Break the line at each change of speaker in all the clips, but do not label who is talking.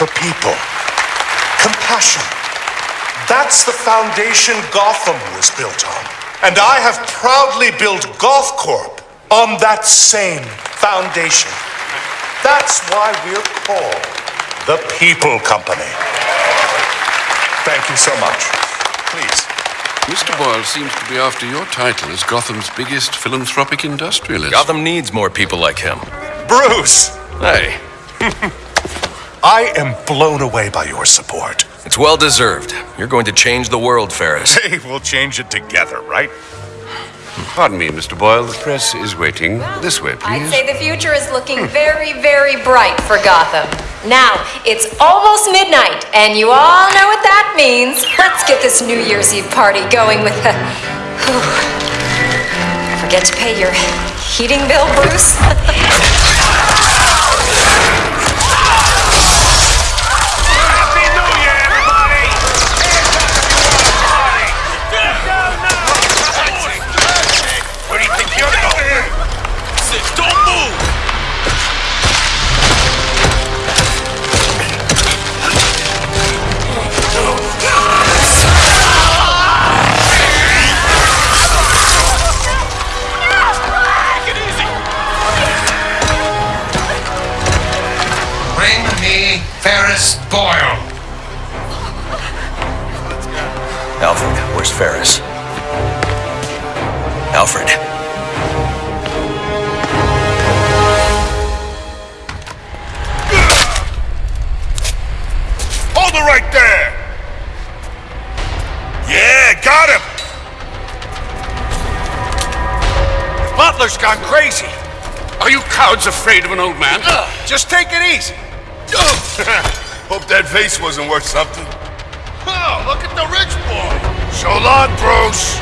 People caring for people. Compassion. That's the foundation Gotham was built on. And I have proudly built Goth Corp on that same foundation. That's why we're called the People Company. Thank you so much. Please.
Mr. Boyle seems to be after your title as Gotham's biggest philanthropic industrialist.
Gotham needs more people like him.
Bruce!
Hey,
I am blown away by your support.
it's well deserved. You're going to change the world, Ferris.
Hey, we'll change it together, right?
Pardon me, Mr. Boyle. The press is waiting. This way, please.
I'd say the future is looking very, very bright for Gotham. Now, it's almost midnight, and you all know what that means. Let's get this New Year's Eve party going with the. Whew. Forget to pay your heating bill, Bruce?
afraid of an old man?
Just take it easy.
Hope that vase wasn't worth something.
Oh, look at the rich boy. So long, Bruce.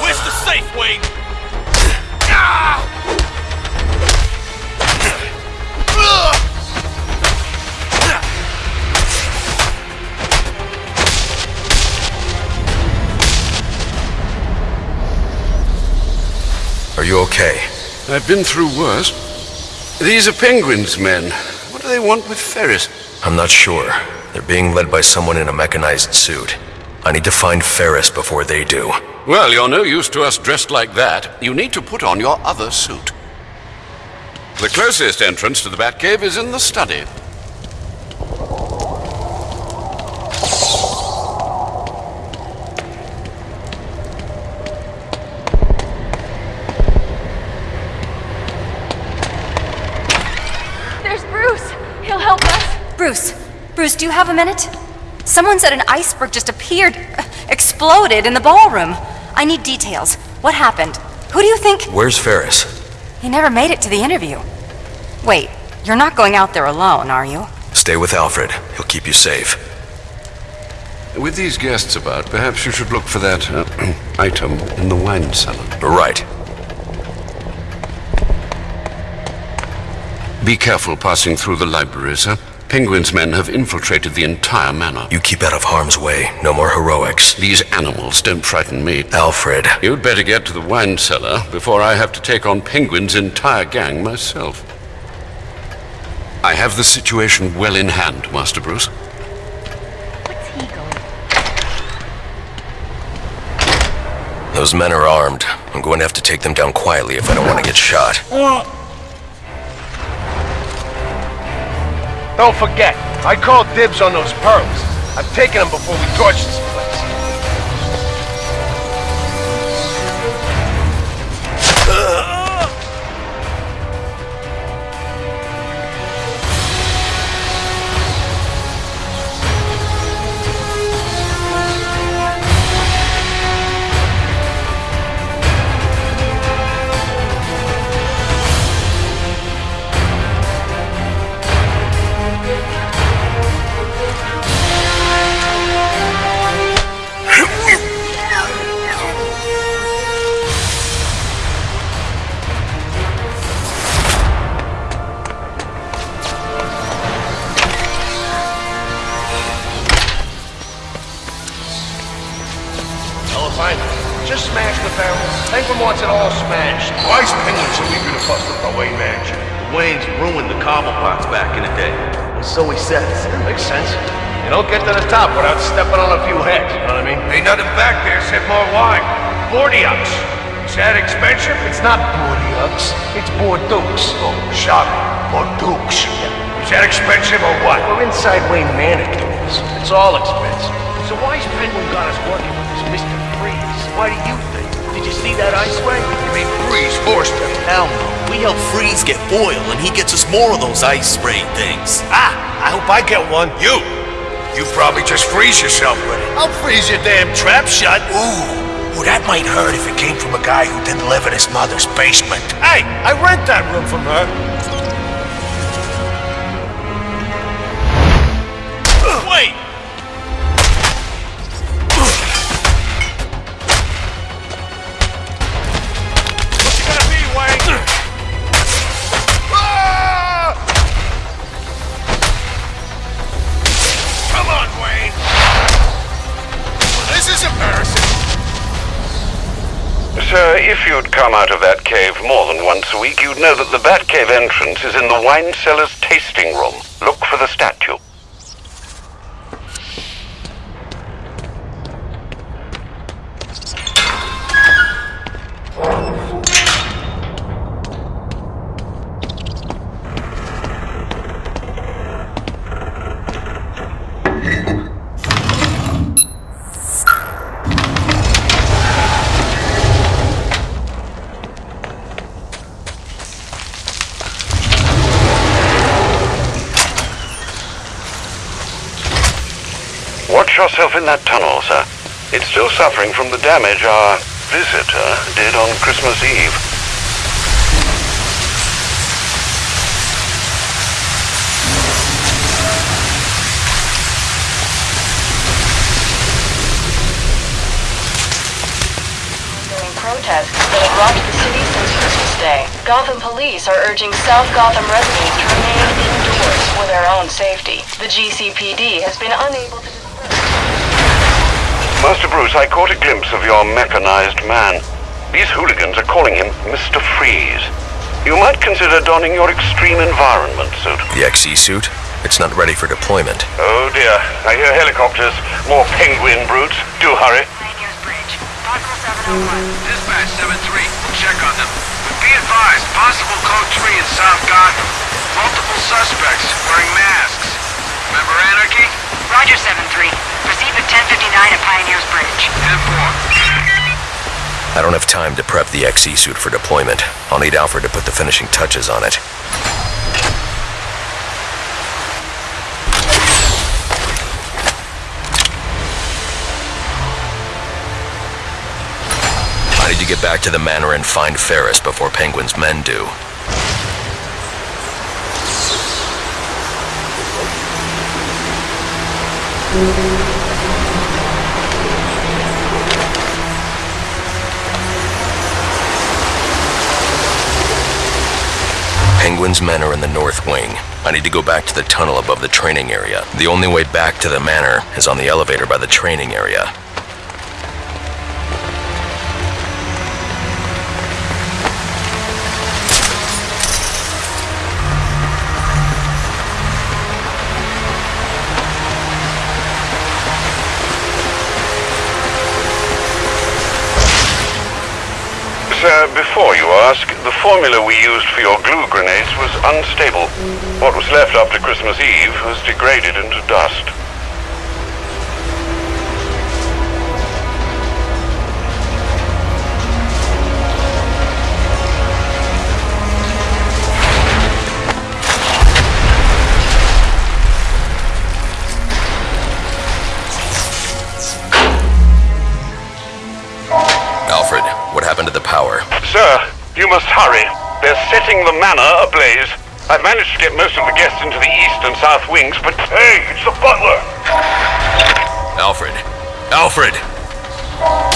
Where's the safe, Wayne?
Are okay?
I've been through worse. These are Penguin's men. What do they want with Ferris?
I'm not sure. They're being led by someone in a mechanized suit. I need to find Ferris before they do.
Well, you're no use to us dressed like that. You need to put on your other suit. The closest entrance to the Batcave is in the study.
There's Bruce. He'll help us.
Bruce, Bruce, do you have a minute? Someone said an iceberg just appeared, exploded in the ballroom. I need details. What happened? Who do you think?
Where's Ferris?
He never made it to the interview. Wait, you're not going out there alone, are you?
Stay with Alfred. He'll keep you safe.
With these guests about, perhaps you should look for that uh, item in the wine cellar.
Right.
Be careful passing through the library, sir. Penguin's men have infiltrated the entire manor.
You keep out of harm's way. No more heroics.
These animals don't frighten me.
Alfred.
You'd better get to the wine cellar before I have to take on Penguin's entire gang myself. I have the situation well in hand, Master Bruce.
What's he going?
Those men are armed. I'm going to have to take them down quietly if I don't want to get shot.
Don't forget, I called dibs on those pearls. I've taken them before we torch this place. Wants it all smashed.
Why's penguins are we gonna bust up the Wayne mansion?
The Wayne's ruined the Cobblepot back in the day. And So he says. Makes sense. You don't get to the top without stepping on a few heads, you know what I mean?
Ain't nothing back there except more wine. Bordeaux. Is that expensive?
It's not Bordeaux, it's Bordeaux.
Oh, sorry. Bordeaux. Is that expensive or what?
We're inside Wayne Manor, Julius. It's all expensive. So why's Penguin got us working with this Mr. Why do you think? Did you see that ice ray?
You mean freeze forced him?
Hell no. We help Freeze get Boyle, and he gets us more of those ice spray things.
Ah, I hope I get one.
You? You probably just freeze yourself with it.
I'll freeze your damn trap shut.
Ooh, ooh, that might hurt if it came from a guy who didn't live in his mother's basement.
Hey, I rent that room from her.
If you'd come out of that cave more than once a week, you'd know that the Batcave entrance is in the wine cellar's tasting room. Look for the statue. Yourself in that tunnel, sir. It's still suffering from the damage our visitor did on Christmas Eve.
Protests that have rocked the city since Christmas Day, Gotham police are urging South Gotham residents to remain indoors for their own safety. The GCPD has been unable to
Master Bruce, I caught a glimpse of your mechanized man. These hooligans are calling him Mr. Freeze. You might consider donning your extreme environment suit.
The XE suit? It's not ready for deployment.
Oh dear, I hear helicopters. More penguin brutes. Do hurry.
Oh Dispatch 7-3, check on them. But be advised, possible code 3 in South Gotham. Multiple suspects wearing masks. Remember Anarchy?
Roger 7-3. Proceed with 1059 at Pioneers Bridge.
10-4.
I don't have time to prep the XE suit for deployment. I'll need Alfred to put the finishing touches on it. I need to get back to the manor and find Ferris before Penguin's men do. Penguin's men are in the north wing. I need to go back to the tunnel above the training area. The only way back to the manor is on the elevator by the training area.
Sir, before you ask, the formula we used for your glue grenades was unstable. What was left after Christmas Eve has degraded into dust. Sir, you must hurry. They're setting the manor ablaze. I've managed to get most of the guests into the east and south wings, but hey, it's the butler!
Alfred! Alfred!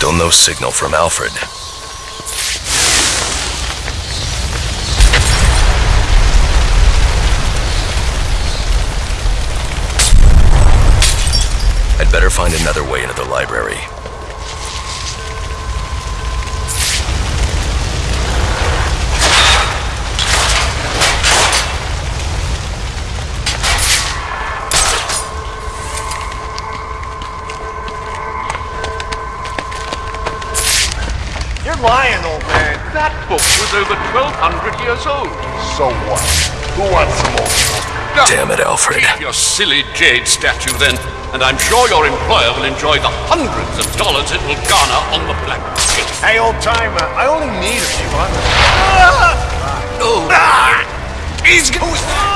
Still no signal from Alfred. I'd better find another way into the library.
Lying, old man. That book was over 1,200 years old.
So what? Who wants some more?
Damn it, Alfred.
Keep your silly jade statue then, and I'm sure your employer will enjoy the hundreds of dollars it will garner on the black market.
Hey, old timer, I only need a few hundred.
Oh.
Ah! He's going.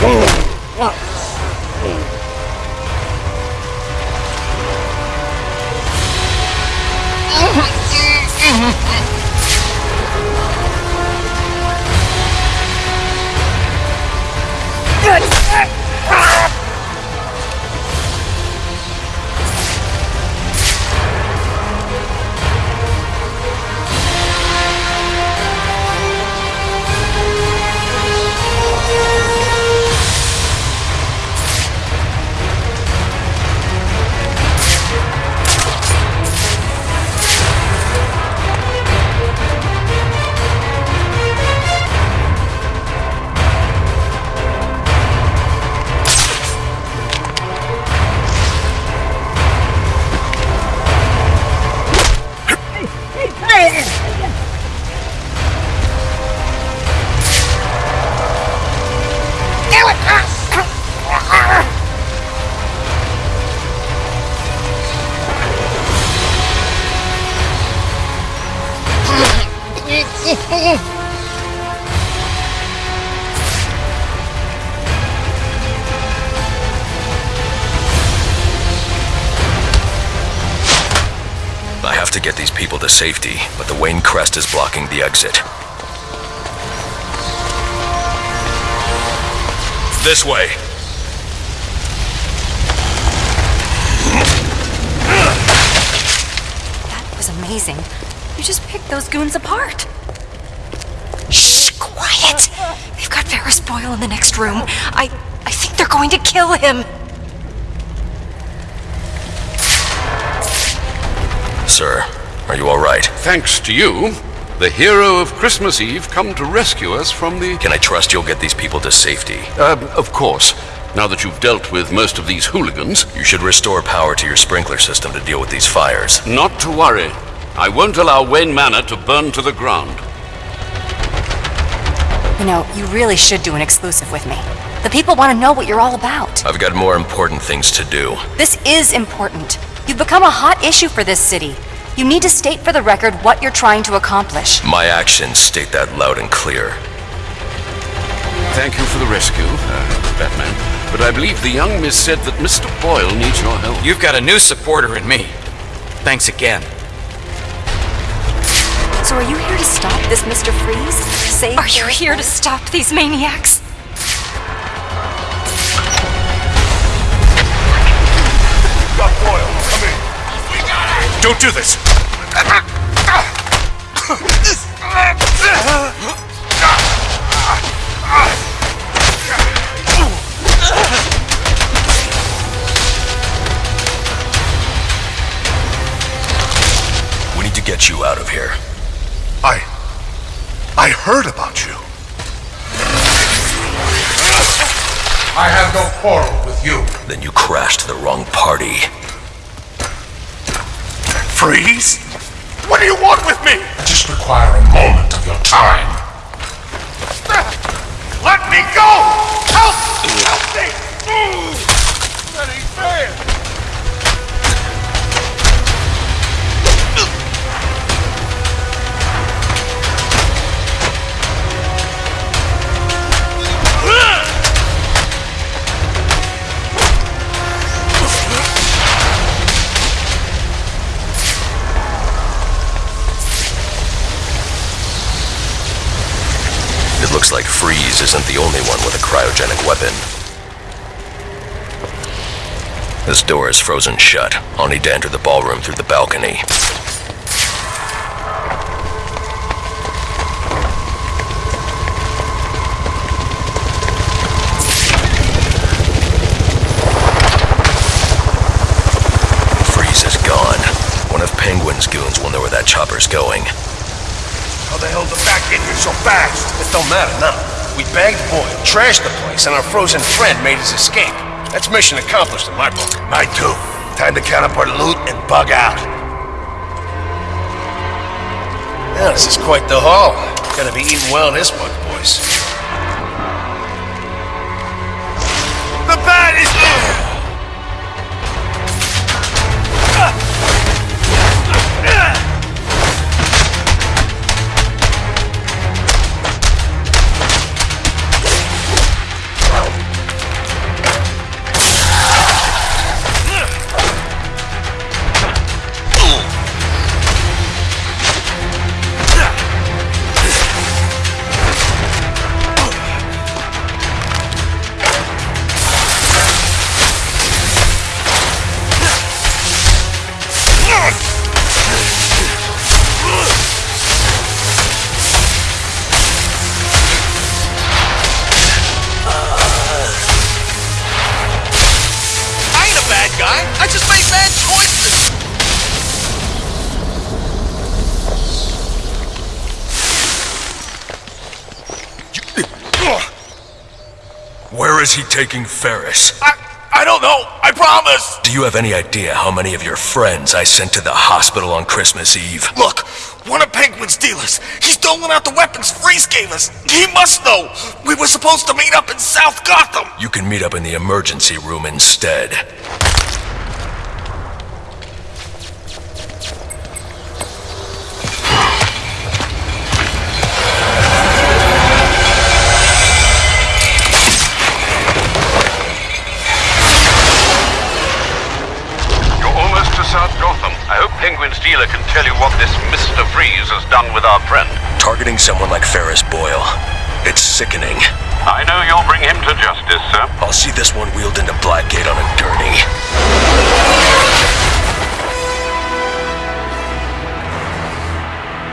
Whoa.
I safety, but the Wayne Crest is blocking the exit. This way.
That was amazing. You just picked those goons apart.
Shh, quiet. They've got Ferris Boyle in the next room. I, I think they're going to kill him.
Sir, are you alright?
Thanks to you, the hero of Christmas Eve come to rescue us from the...
Can I trust you'll get these people to safety?
Uh, of course. Now that you've dealt with most of these hooligans...
You should restore power to your sprinkler system to deal with these fires.
Not to worry. I won't allow Wayne Manor to burn to the ground.
You know, you really should do an exclusive with me. The people want to know what you're all about.
I've got more important things to do.
This is important. You've become a hot issue for this city. You need to state for the record what you're trying to accomplish.
My actions state that loud and clear.
Thank you for the rescue, uh, Batman. But I believe the young miss said that Mr. Boyle needs your help.
You've got a new supporter in me. Thanks again.
So are you here to stop this Mr. Freeze? Save
Are you here to stop these maniacs?
Got Boyle. Come in. We got it!
Don't do this. Get you out of here.
I. I heard about you.
I have no quarrel with you.
Then you crashed the wrong party.
Freeze? What do you want with me?
I just require a moment of your time.
Let me go! Help! Help me!
Like Freeze isn't the only one with a cryogenic weapon. This door is frozen shut. I'll need to enter the ballroom through the balcony. Freeze is gone. One of Penguin's goons will know where that chopper's going.
How the hell did back get here so fast?
It don't matter now. We bagged Boyle, trashed the place, and our frozen friend made his escape. That's mission accomplished in my book.
Mine too. Time to count up our loot and bug out.
Yeah, this is quite the haul. Gonna be eating well in this mug, boys. Guy. I just made bad choices.
Where is he taking Ferris?
I, I don't know. I promise.
Do you have any idea how many of your friends I sent to the hospital on Christmas Eve?
Look, one of Penguin's dealers. He's doling out the weapons Freeze gave us. He must know. We were supposed to meet up in South Gotham.
You can meet up in the emergency room instead.
Dealer can tell you what this Mr. Freeze has done with our friend.
Targeting someone like Ferris Boyle. It's sickening.
I know you'll bring him to justice, sir.
I'll see this one wheeled into Blackgate on a gurney.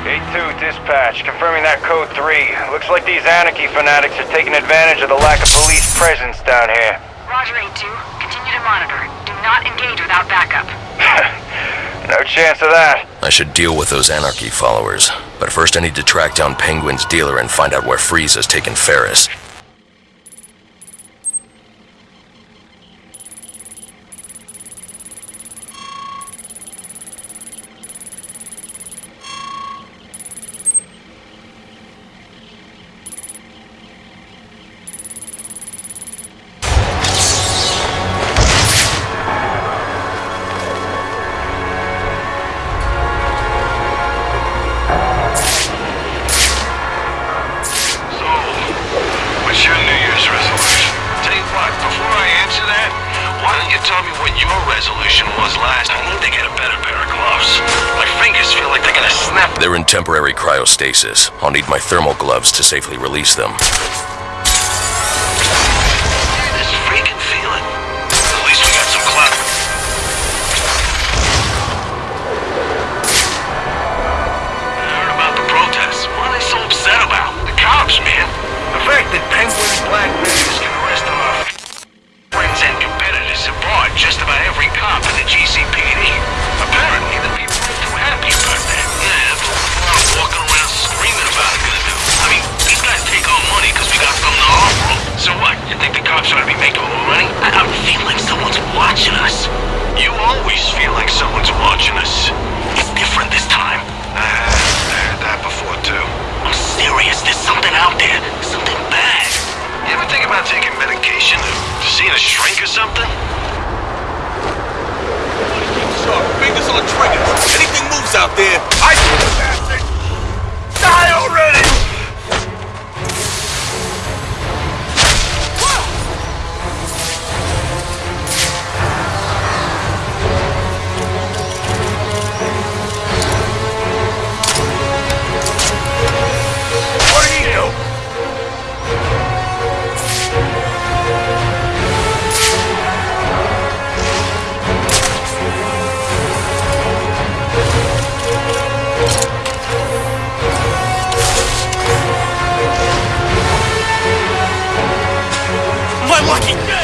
A2 dispatch, confirming that code 3. Looks like these anarchy fanatics are taking advantage of the lack of police presence down here.
Roger, A2. Continue to monitor. Do not engage without backup.
No chance of that.
I should deal with those anarchy followers. But first I need to track down Penguin's dealer and find out where Freeze has taken Ferris.
They're
in temporary cryostasis. I'll need my thermal gloves to safely release them.
To, to a shrink or something?
Fingers on triggers. Anything moves out there, I! Die already! My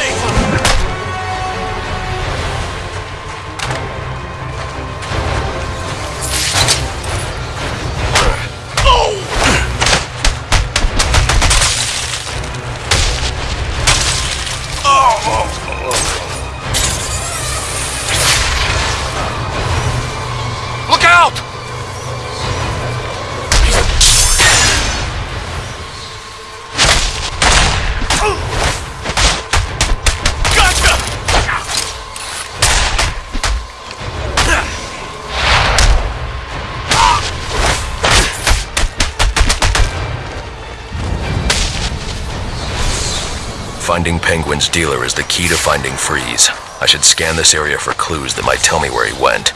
Finding Penguin's dealer is the key to finding Freeze. I should scan this area for clues that might tell me where he went.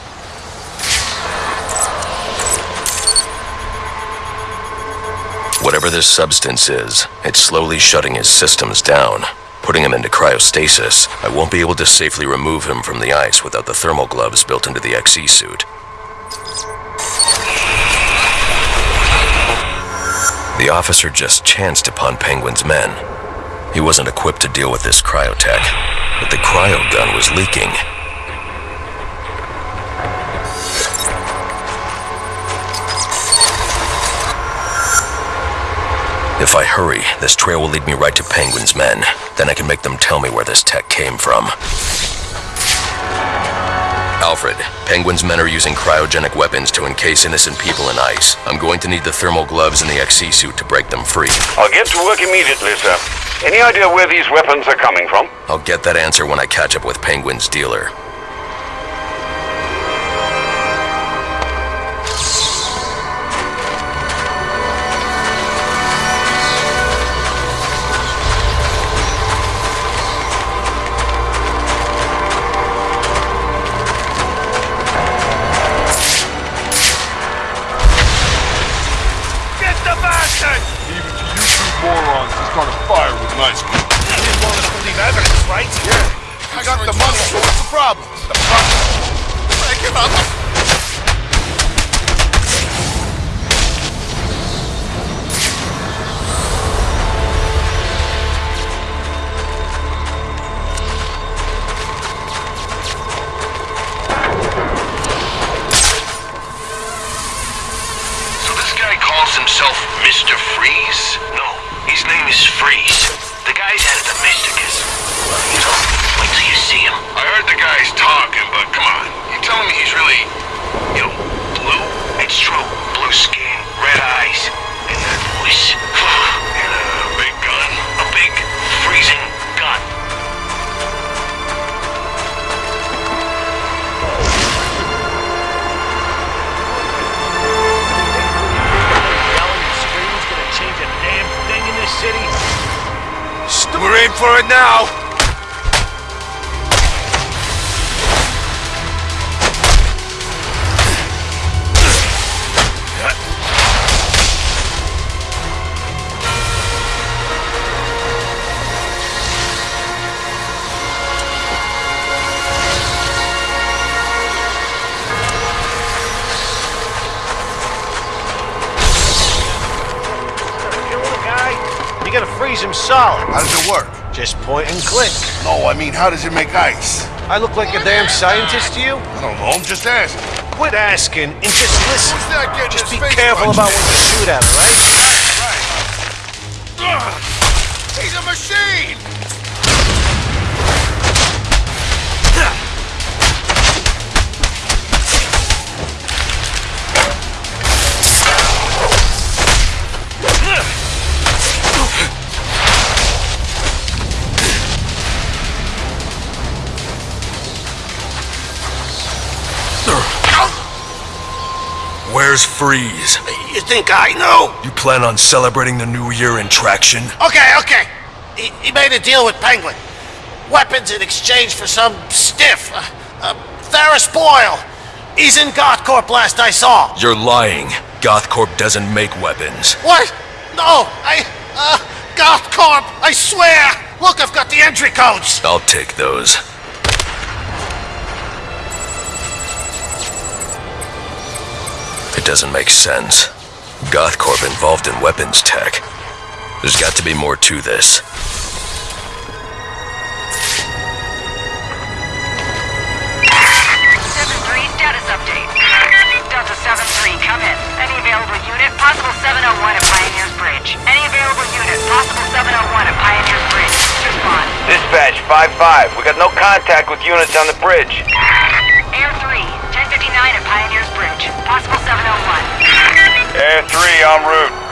Whatever this substance is, it's slowly shutting his systems down. Putting him into cryostasis, I won't be able to safely remove him from the ice without the thermal gloves built into the XE suit. The officer just chanced upon Penguin's men. He wasn't equipped to deal with this cryotech, but the cryo gun was leaking. If I hurry, this trail will lead me right to Penguin's men. Then I can make them tell me where this tech came from. Alfred, Penguin's men are using cryogenic weapons to encase innocent people in ice. I'm going to need the thermal gloves and the XE suit to break them free.
I'll get to work immediately, sir. Any idea where these weapons are coming from?
I'll get that answer when I catch up with Penguin's dealer.
Now!
Killing a guy? You gotta freeze him solid.
How does it work?
Just point and click.
No, I mean, how does it make ice?
I look like a damn scientist to you?
I don't know, I'm just asking.
quit asking and just listen.
That getting
Just be careful about when you shoot at him, right?
Ugh. He's a machine!
Where's Freeze?
You think I know?
You plan on celebrating the new year in traction?
Okay, okay. He, he made a deal with Penguin. Weapons in exchange for some stiff. Uh, uh, Ferris Boyle. He's in Gothcorp last I saw.
You're lying. Gothcorp doesn't make weapons.
What? No, I... Uh, Gothcorp, I swear! Look, I've got the entry codes!
I'll take those.
Doesn't make sense. Gothcorp involved in weapons tech. There's got to be more to this.
Seven three status update. Delta seven three, come in. Any available unit, possible 701 at Pioneers Bridge. Any available unit, possible 701 at Pioneers Bridge. Respond.
Dispatch 5-5. We got no contact with units on the bridge.
Air 3, 1059 at Pioneers Bridge. Possible 701.
Air 3 en route.